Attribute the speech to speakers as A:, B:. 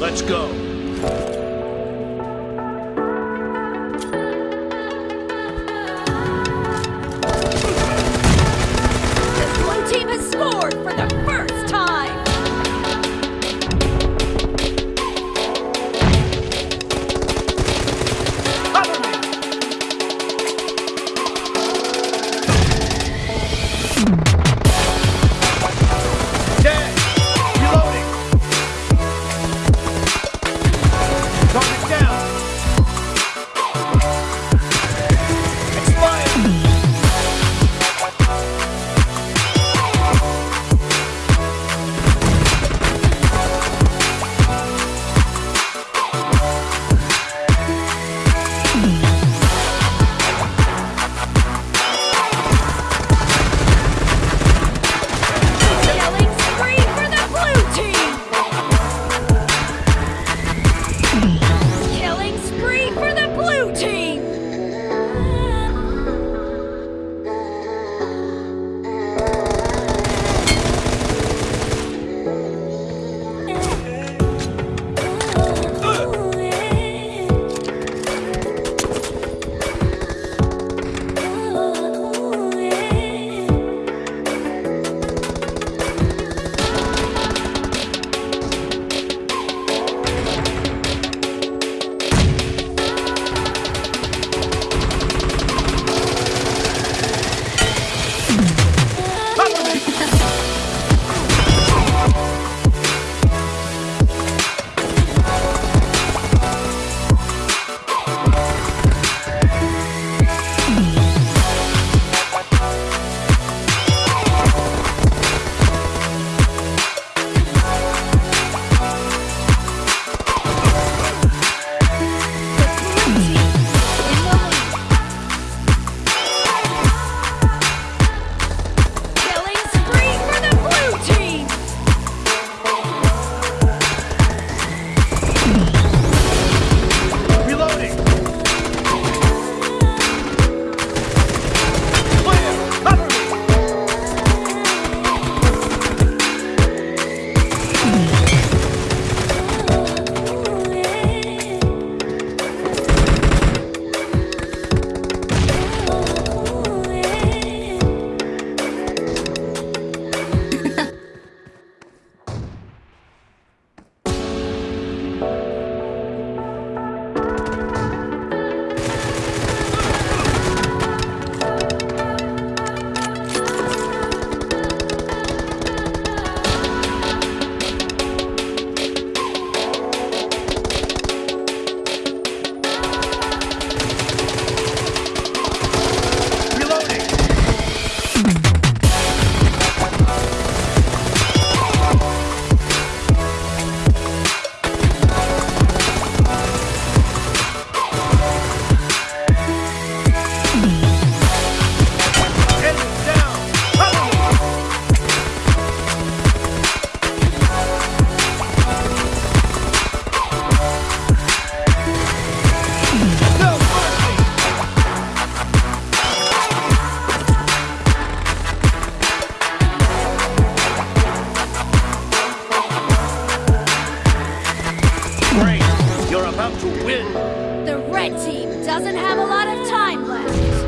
A: Let's go.
B: red team doesn't have a lot of time left.